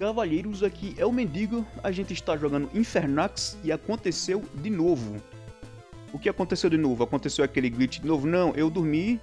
Cavalheiros, aqui é o Mendigo, a gente está jogando Infernax e aconteceu de novo. O que aconteceu de novo? Aconteceu aquele glitch de novo? Não, eu dormi,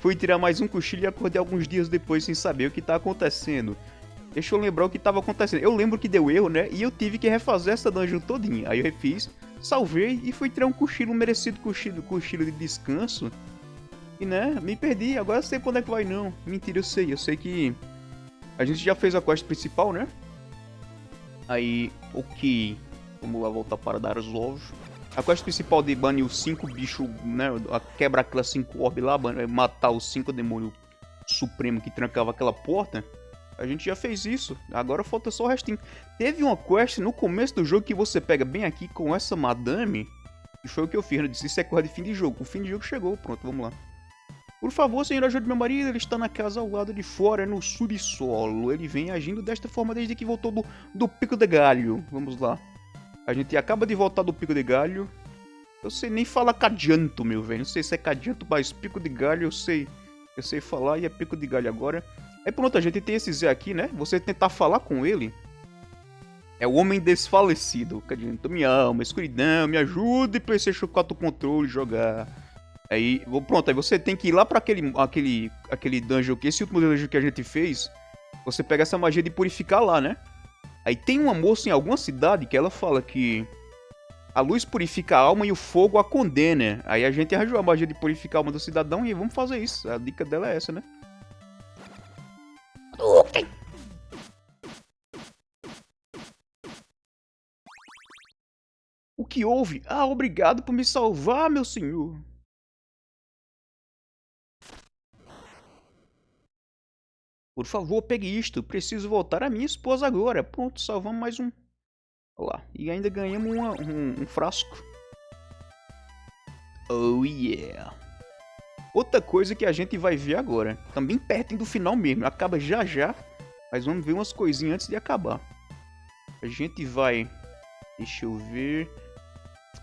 fui tirar mais um cochilo e acordei alguns dias depois sem saber o que está acontecendo. Deixa eu lembrar o que estava acontecendo. Eu lembro que deu erro, né? E eu tive que refazer essa dungeon todinha. Aí eu refiz, salvei e fui tirar um cochilo, um merecido cochilo, cochilo de descanso. E né, me perdi, agora eu sei onde é que vai não. Mentira, eu sei, eu sei que a gente já fez a quest principal, né? Aí, ok. Vamos lá voltar para dar os ovos. A quest principal de banir os 5 bichos, né? A quebra aquelas 5 orbes lá, matar os 5 demônios supremos que trancava aquela porta. A gente já fez isso. Agora falta só o restinho. Teve uma quest no começo do jogo que você pega bem aqui com essa madame. E foi o que eu fiz. Eu disse, isso é coisa de fim de jogo. O fim de jogo chegou. Pronto, vamos lá. Por favor, senhor, ajude meu marido. Ele está na casa ao lado de fora, no subsolo. Ele vem agindo desta forma desde que voltou do, do Pico de Galho. Vamos lá. A gente acaba de voltar do Pico de Galho. Eu sei nem falar cadianto, meu velho. Não sei se é cadianto, mas Pico de Galho eu sei. Eu sei falar e é Pico de Galho agora. Aí pronto, a gente tem esse Zé aqui, né? Você tentar falar com ele. É o homem desfalecido. Cadianto, me ama, escuridão, me ajude, PlayStation 4 controle jogar. Aí, pronto, aí você tem que ir lá para aquele, aquele, aquele dungeon, que esse último dungeon que a gente fez, você pega essa magia de purificar lá, né? Aí tem uma moça em alguma cidade que ela fala que a luz purifica a alma e o fogo a condena. Aí a gente arranjou a magia de purificar a alma do cidadão e vamos fazer isso. A dica dela é essa, né? O que houve? Ah, obrigado por me salvar, meu senhor. Por favor, pegue isto. Preciso voltar a minha esposa agora. Pronto, salvamos mais um. Olha lá. E ainda ganhamos uma, um, um frasco. Oh yeah. Outra coisa que a gente vai ver agora. Também perto do final mesmo. Acaba já já. Mas vamos ver umas coisinhas antes de acabar. A gente vai... Deixa eu ver...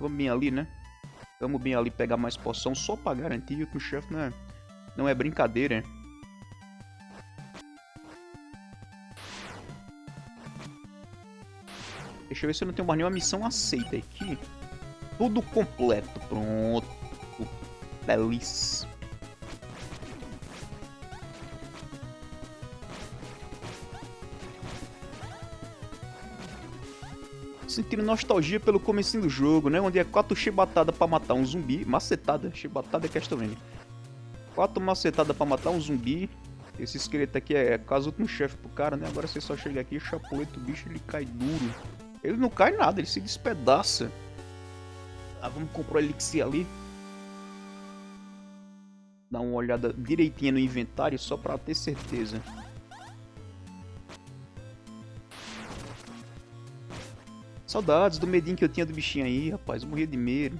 Vamos bem ali, né? Vamos bem ali pegar mais poção só pra garantir que o chefe não é, não é brincadeira. Deixa eu ver se eu não tenho mais nenhuma missão aceita aqui. Tudo completo. Pronto. Feliz. Sentindo nostalgia pelo comecinho do jogo, né? Onde é quatro chibatadas pra matar um zumbi. Macetada. Chibatada é Castlevania. Quatro macetadas pra matar um zumbi. Esse esqueleto aqui é quase o último chefe pro cara, né? Agora você só chega aqui, chapuleta o bicho, ele cai duro. Ele não cai nada, ele se despedaça. Ah, vamos comprar o elixir ali. Dar uma olhada direitinha no inventário só pra ter certeza. Saudades do medinho que eu tinha do bichinho aí, rapaz. Eu morria de medo.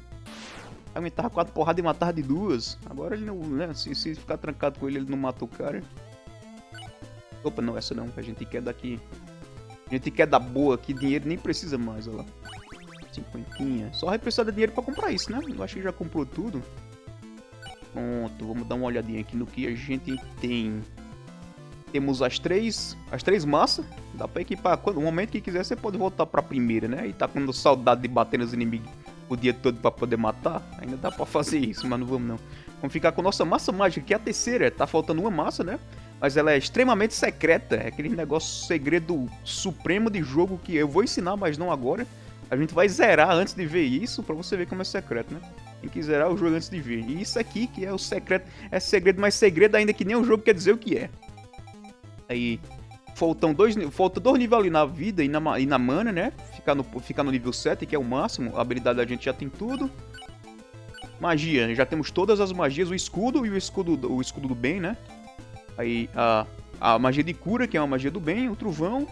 Aumentava quatro porradas e matava de duas. Agora ele não, né? Se, se ficar trancado com ele, ele não mata o cara. Opa, não, essa não. A gente quer daqui a gente quer dar boa aqui, dinheiro nem precisa mais, olha lá. Cinquentinha. Só vai precisar de dinheiro pra comprar isso, né? Eu acho que já comprou tudo. Pronto, vamos dar uma olhadinha aqui no que a gente tem. Temos as três, as três massas. Dá pra equipar. Quando, no momento que quiser, você pode voltar pra primeira, né? E tá com saudade de bater nos inimigos o dia todo pra poder matar. Ainda dá pra fazer isso, mas não vamos não. Vamos ficar com nossa massa mágica, que é a terceira. Tá faltando uma massa, né? Mas ela é extremamente secreta. É aquele negócio segredo supremo de jogo que eu vou ensinar, mas não agora. A gente vai zerar antes de ver isso, pra você ver como é secreto, né? Tem que zerar o jogo antes de ver. E isso aqui, que é o secreto, é segredo, mas segredo ainda que nem o jogo quer dizer o que é. Aí, faltam dois, falta dois níveis ali na vida e na, e na mana, né? Ficar no, ficar no nível 7, que é o máximo. A habilidade a gente já tem tudo. Magia, já temos todas as magias, o escudo e o escudo, o escudo do bem, né? Aí a, a magia de cura, que é uma magia do bem, o trovão,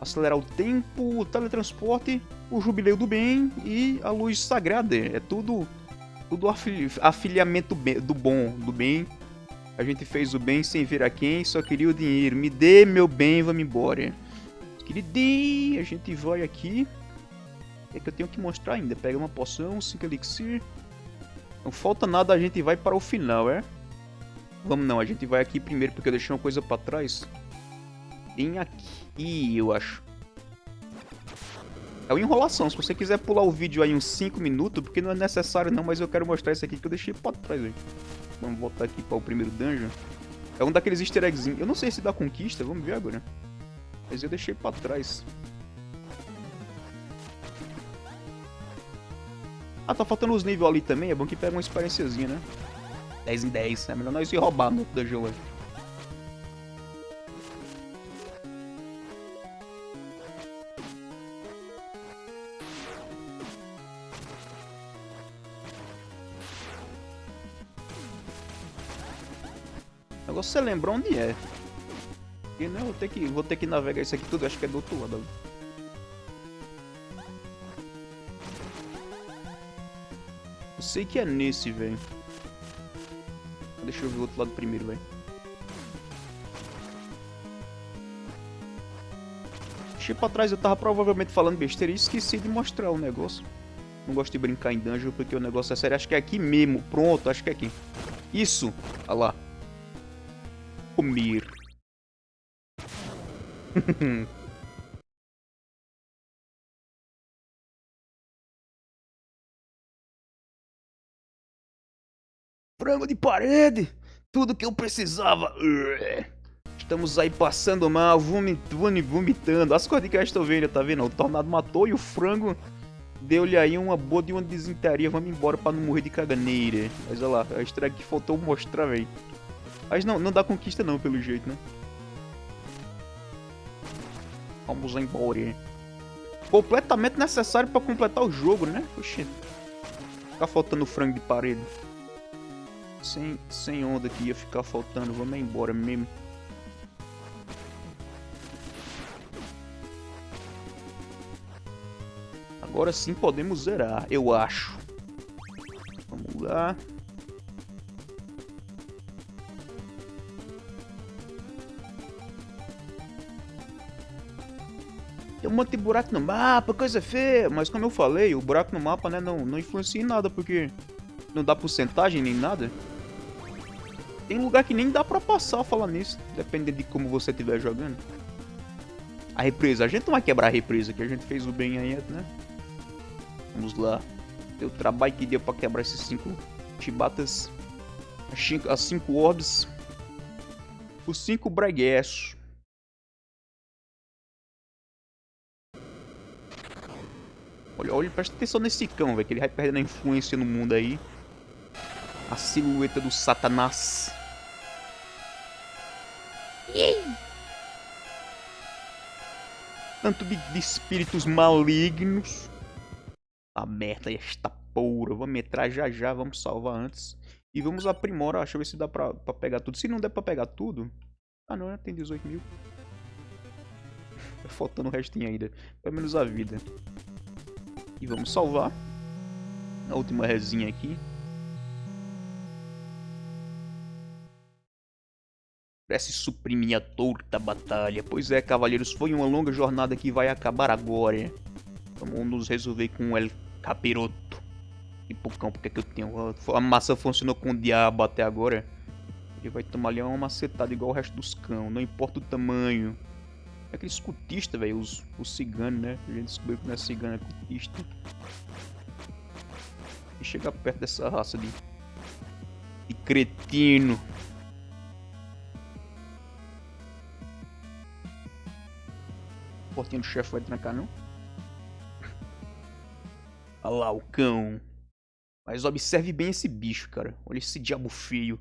acelerar o tempo, o teletransporte, o jubileu do bem e a luz sagrada. É tudo tudo afiliamento do bom, do bem. A gente fez o bem sem ver a quem, só queria o dinheiro. Me dê meu bem, vamos embora. Queridinho, a gente vai aqui. O que é que eu tenho que mostrar ainda? Pega uma poção, 5 elixir. Não falta nada, a gente vai para o final, é? Vamos não, a gente vai aqui primeiro porque eu deixei uma coisa pra trás. tem aqui, eu acho. É uma enrolação, se você quiser pular o vídeo aí uns 5 minutos, porque não é necessário não, mas eu quero mostrar isso aqui que eu deixei pra trás, aí. Vamos voltar aqui para o primeiro dungeon. É um daqueles easter eggs. Eu não sei se dá conquista, vamos ver agora. Mas eu deixei pra trás. Ah, tá faltando os níveis ali também. É bom que pega uma experiênciazinha, né? 10 em 10. É melhor nós ir roubar no dungeon ali. Agora você lembra onde é. E não, vou ter que, vou ter que navegar isso aqui tudo, acho que é do outro lado. Eu sei que é nesse, velho. Deixa eu ver o outro lado primeiro, velho. Deixei pra trás, eu tava provavelmente falando besteira e esqueci de mostrar o negócio. Não gosto de brincar em dungeon porque o negócio é sério. Acho que é aqui mesmo. Pronto, acho que é aqui. Isso! Olha lá. Comer. Frango de parede! Tudo que eu precisava! Estamos aí passando mal, vomitando, vomitando. As coisas que eu estou vendo, tá vendo? O tornado matou e o frango deu-lhe aí uma boa de uma desinteria. Vamos embora pra não morrer de caganeira. Mas olha lá, a estreia que faltou mostrar, velho. Mas não, não dá conquista não, pelo jeito, né? Vamos embora. Completamente necessário pra completar o jogo, né? Oxi. Ficar faltando frango de parede. Sem, sem onda que ia ficar faltando. Vamos embora mesmo. Agora sim podemos zerar, eu acho. Vamos lá. Tem um monte de buraco no mapa, coisa feia. Mas como eu falei, o buraco no mapa né, não, não influencia em nada, porque não dá porcentagem nem nada. Tem lugar que nem dá pra passar falar nisso, dependendo de como você estiver jogando. A represa, a gente não vai quebrar a represa, que a gente fez o bem aí, né? Vamos lá. Deu trabalho que deu pra quebrar esses cinco chibatas. As cinco orbs. Os cinco breguessos. Olha, olha, presta atenção nesse cão, velho, que ele vai perdendo a influência no mundo aí. A silhueta do satanás. Tanto de, de espíritos malignos. Aberta esta porra. Vamos entrar já já, vamos salvar antes. E vamos aprimorar, deixa eu ver se dá pra, pra pegar tudo. Se não der pra pegar tudo... Ah não, tem 18 mil. Faltando o restinho ainda. Pelo menos a vida. E vamos salvar. A última resinha aqui. Parece suprimir a dor da batalha. Pois é, cavaleiros, foi uma longa jornada que vai acabar agora. Vamos nos resolver com El Capiroto. E cão, porque que eu tenho... A massa funcionou com o diabo até agora. Ele vai tomar ali uma macetada igual o resto dos cão. Não importa o tamanho. É aquele cultistas, velho, os, os ciganos, né? A gente descobriu que não é cigano, é cultista. E chegar perto dessa raça de, de cretino. Portinha do chefe vai trancar, não? Olha lá, o cão. Mas observe bem esse bicho, cara. Olha esse diabo feio.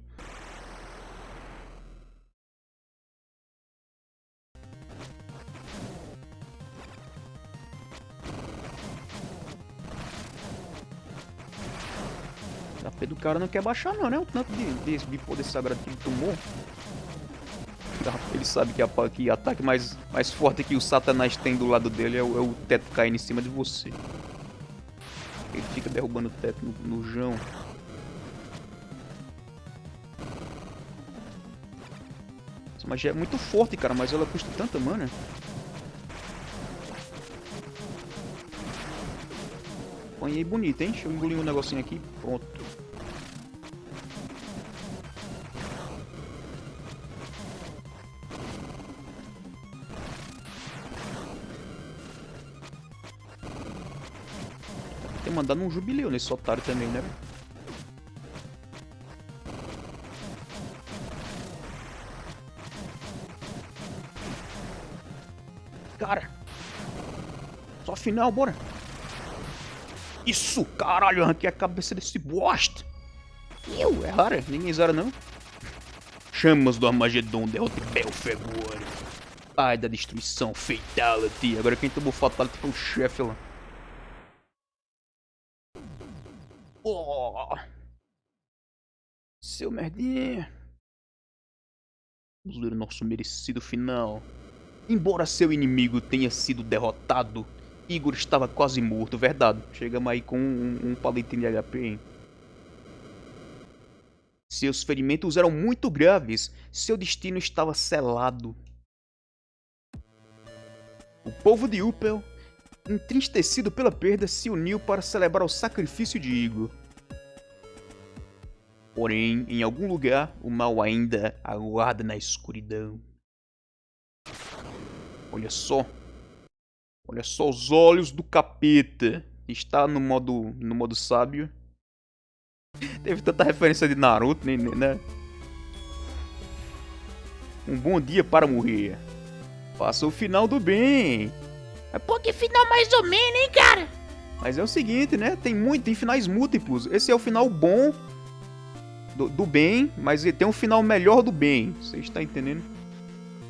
O cara não quer baixar não, né? O tanto de, de, de poder sagrado que ele tomou. Ele sabe que, a, que ataque mais, mais forte que o Satanás tem do lado dele é o, é o teto caindo em cima de você. Ele fica derrubando o teto no, no jão. Essa magia é muito forte, cara, mas ela custa tanta mana. Apanhei bonito, hein? Deixa eu engolir um negocinho aqui. Pronto. Ter mandado um jubileu nesse otário também, né? Cara. Só final, bora. Isso, caralho, arranquei a cabeça desse bosta. Eu, é rara, ninguém zera não. Chamas do Armagedon, derrote Belfegor. Pai da destruição, Fatality. Agora quem tomou Fatality foi o chefe lá. Oh. Seu merdinha. Vamos ver o nosso merecido final. Embora seu inimigo tenha sido derrotado, Igor estava quase morto, verdade. Chegamos aí com um, um palitinho de HP, hein? Seus ferimentos eram muito graves. Seu destino estava selado. O povo de Upel, entristecido pela perda, se uniu para celebrar o sacrifício de Igor. Porém, em algum lugar, o mal ainda aguarda na escuridão. Olha só. Olha só os olhos do capeta. Está no modo, no modo sábio. Teve tanta referência de Naruto, né? né? Um bom dia para morrer. Faça o final do bem. Pô, que final mais ou menos, hein, cara? Mas é o seguinte, né? Tem muito, tem finais múltiplos. Esse é o final bom do, do bem, mas tem um final melhor do bem. Você está entendendo?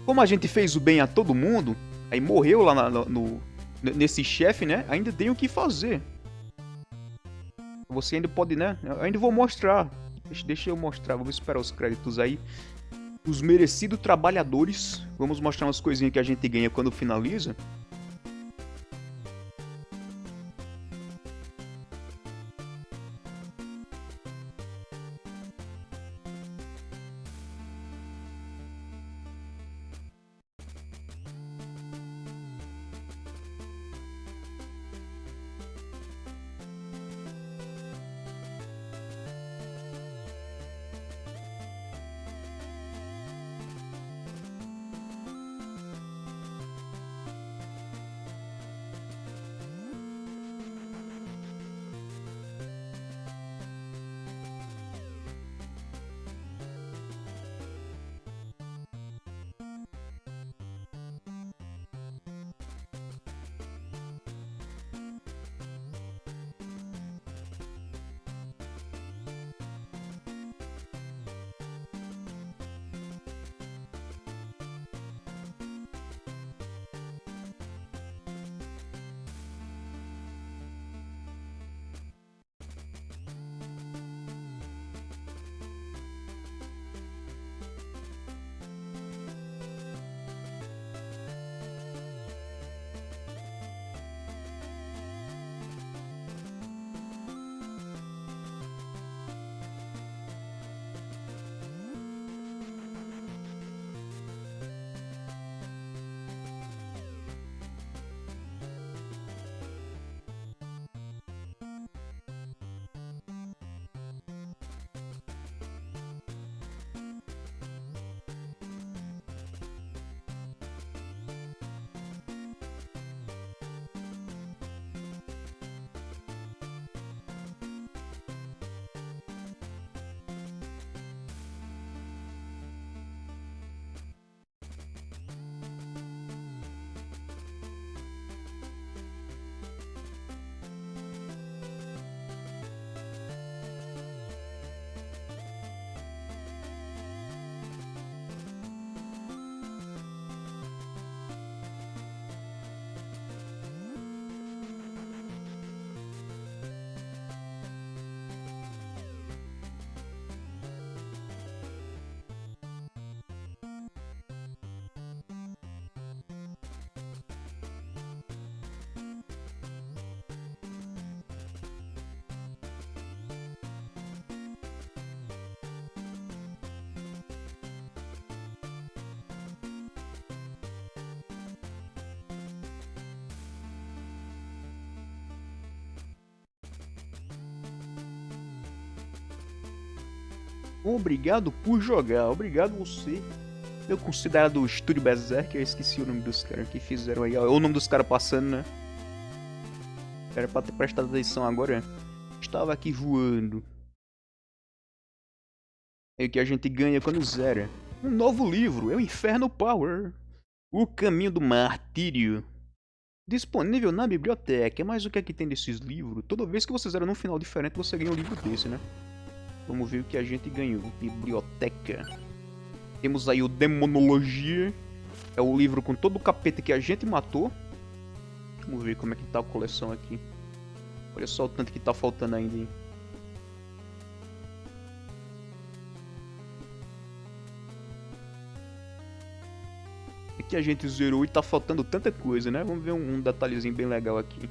Como a gente fez o bem a todo mundo, aí morreu lá na, no, nesse chefe, né? Ainda tem o que fazer. Você ainda pode, né? Eu ainda vou mostrar. Deixa, deixa eu mostrar, vamos esperar os créditos aí. Os merecidos trabalhadores. Vamos mostrar umas coisinhas que a gente ganha quando finaliza. Obrigado por jogar, obrigado você. Meu considerado Estúdio Berserk, eu esqueci o nome dos caras que fizeram aí. Ó, o nome dos caras passando, né? Era pra ter prestado atenção agora. Estava aqui voando. É o que a gente ganha quando zera. Um novo livro, é o Inferno Power. O Caminho do Martírio. Disponível na biblioteca. Mas o que é que tem desses livros? Toda vez que você zera num final diferente, você ganha um livro desse, né? Vamos ver o que a gente ganhou. Biblioteca. Temos aí o Demonologia. É o livro com todo o capeta que a gente matou. Vamos ver como é que tá a coleção aqui. Olha só o tanto que tá faltando ainda, hein? Aqui a gente zerou e tá faltando tanta coisa, né? Vamos ver um, detalhezinho bem legal aqui.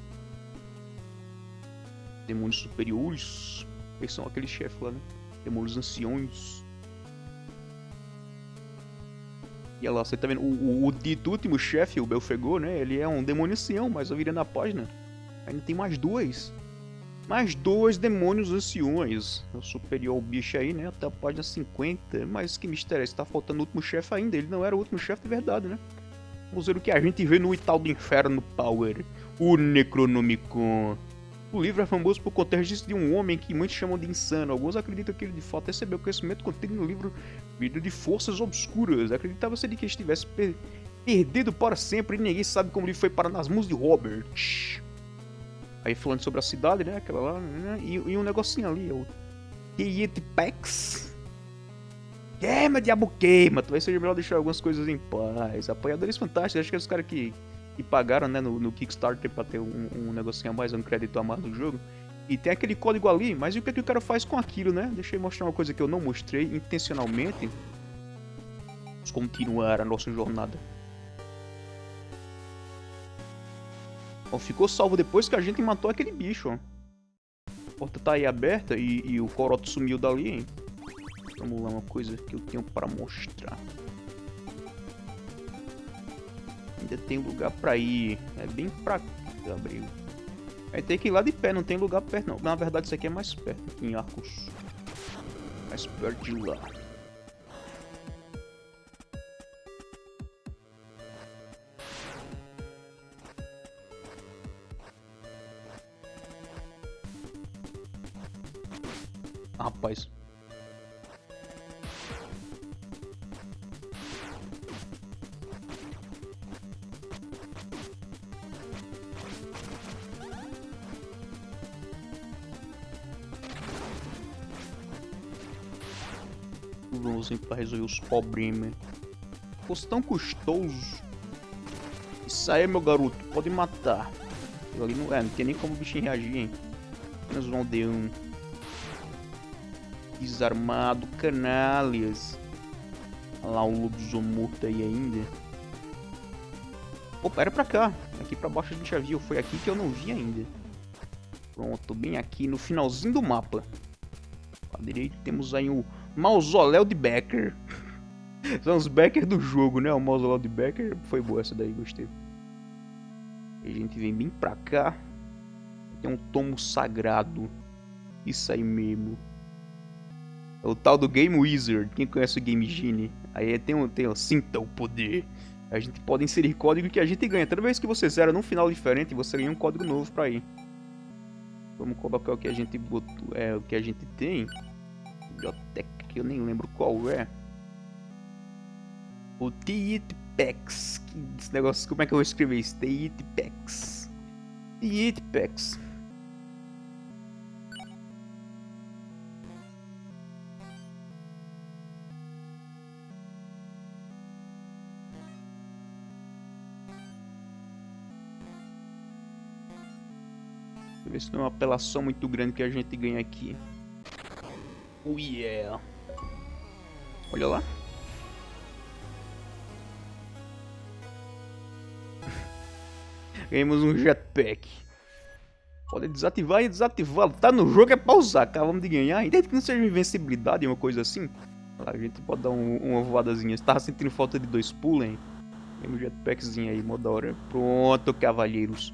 Demônios superiores. São aqueles chefes lá, né? Demônios anciões. E olha lá, você tá vendo, o, o, o dito último chefe, o Belfegor, né? Ele é um demônio ancião, mas eu virei na página. Ainda tem mais dois. Mais dois demônios anciões. É o superior bicho aí, né? Até a página 50. Mas que mistério é esse? Tá faltando o último chefe ainda. Ele não era o último chefe de verdade, né? Vamos ver o que a gente vê no Ital do Inferno Power. O Necronomicon. O livro é famoso por conter registros de um homem que muitos chamam de insano. Alguns acreditam que ele de fato recebeu conhecimento contido no livro Vida de Forças Obscuras. Acreditava-se de que estivesse per perdido para sempre e ninguém sabe como ele foi parar nas mãos de Robert. Aí falando sobre a cidade, né? Aquela lá, né? E, e um negocinho ali, o Tiet Pax. Queima, diabo queima! Talvez seja melhor deixar algumas coisas em paz. Apoiadores fantásticos, acho que é os caras que pagaram né, no, no Kickstarter para ter um, um negocinho a mais, um crédito a mais no jogo. E tem aquele código ali, mas e o que, é que o cara faz com aquilo, né? Deixa eu mostrar uma coisa que eu não mostrei intencionalmente. Vamos continuar a nossa jornada. Ficou salvo depois que a gente matou aquele bicho, ó. A porta tá aí aberta e, e o coroto sumiu dali, hein? Vamos lá, uma coisa que eu tenho para mostrar. Ainda tem lugar pra ir. É bem pra abrigo. Aí tem que ir lá de pé, não tem lugar perto não. Na verdade isso aqui é mais perto, em Arcos. Mais perto de lá. Para resolver os problemas. Fosse tão custoso. Isso aí, meu garoto. Pode matar. Eu ali não, é, não tem nem como o bichinho reagir, hein. Apenas um. Desarmado, canalhas. Olha lá o lobisomem morto aí ainda. Opa, era pra cá. Aqui pra baixo a gente já viu. Foi aqui que eu não vi ainda. Pronto, bem aqui no finalzinho do mapa. À direita temos aí o Mausoléu de Becker. São os Becker do jogo, né? O Mausoléu de Becker. Foi boa essa daí, gostei. A gente vem bem pra cá. Tem um tomo sagrado. Isso aí mesmo. É o tal do Game Wizard. Quem conhece o Game Genie? Aí tem um, tem um Sinta o Poder. A gente pode inserir código que a gente ganha. Toda vez que você zera num final diferente, você ganha um código novo pra ir. Vamos colocar o que a gente botou, é o que a gente tem. Biblioteca que eu nem lembro qual é. O Tietpex. Esse negócio, como é que eu vou escrever isso? Tietpex. Tietpex. ver se não é uma apelação muito grande que a gente ganha aqui. Oh yeah. Olha lá. Ganhamos um jetpack. Pode desativar e desativar. Tá no jogo é pra usar. Acabamos de ganhar. Ainda que não seja invencibilidade, uma coisa assim. A gente pode dar um, uma voadazinha. Estava sentindo falta de dois hein? Tem um jetpackzinho aí, mó da hora. Pronto, cavalheiros.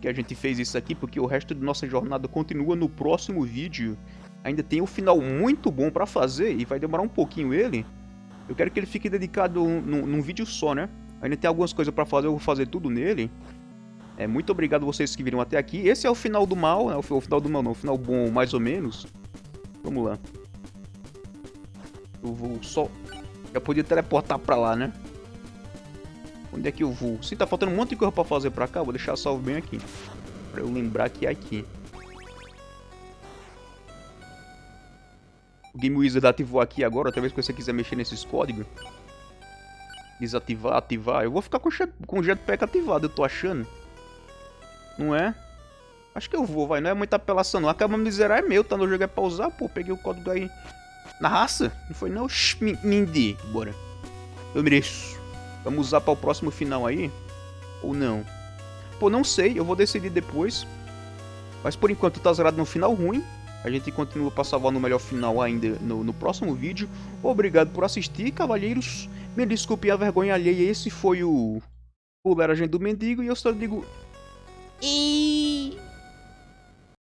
Que a gente fez isso aqui porque o resto da nossa jornada continua no próximo vídeo. Ainda tem um final muito bom pra fazer e vai demorar um pouquinho ele. Eu quero que ele fique dedicado num, num vídeo só, né? Ainda tem algumas coisas pra fazer, eu vou fazer tudo nele. É, muito obrigado vocês que viram até aqui. Esse é o final do mal, né? O final do mal não, o final bom mais ou menos. Vamos lá. Eu vou só... Já podia teleportar pra lá, né? Onde é que eu vou? Sim, tá faltando um monte de coisa pra fazer pra cá. Vou deixar salvo bem aqui. Pra eu lembrar que é aqui. O Game Wizard ativou aqui agora. Talvez se você quiser mexer nesses códigos. Desativar, ativar. Eu vou ficar com, com o jetpack ativado, eu tô achando. Não é? Acho que eu vou, vai. Não é muita apelação, não. Acaba me zerar é meu, tá no jogo é pra usar. Pô, peguei o código aí na raça. Não foi não? Mindy. Bora. Eu mereço. Vamos usar para o próximo final aí? Ou não? Pô, não sei. Eu vou decidir depois. Mas por enquanto tá zerado no final ruim. A gente continua para salvar no melhor final ainda no, no próximo vídeo. Obrigado por assistir, cavalheiros. Me desculpe a vergonha alheia. Esse foi o... O Leragem do Mendigo. E eu só digo... E...